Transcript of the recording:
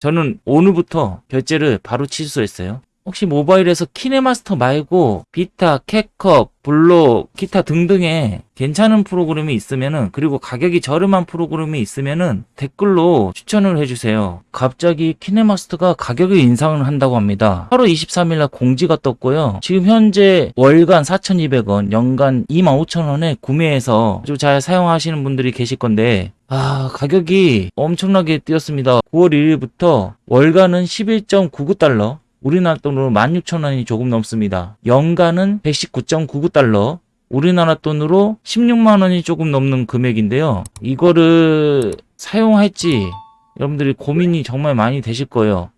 저는 오늘부터 결제를 바로 취소했어요. 혹시 모바일에서 키네마스터 말고 비타, 캣컵, 블록, 기타 등등의 괜찮은 프로그램이 있으면은 그리고 가격이 저렴한 프로그램이 있으면은 댓글로 추천을 해주세요. 갑자기 키네마스터가 가격을 인상을 한다고 합니다. 8월 23일날 공지가 떴고요. 지금 현재 월간 4,200원, 연간 25,000원에 구매해서 아주 잘 사용하시는 분들이 계실 건데 아, 가격이 엄청나게 뛰었습니다. 9월 1일부터 월간은 11.99달러, 우리나라 돈으로 16,000원이 조금 넘습니다. 연간은 119.99달러, 우리나라 돈으로 16만원이 조금 넘는 금액인데요. 이거를 사용할지 여러분들이 고민이 정말 많이 되실 거예요.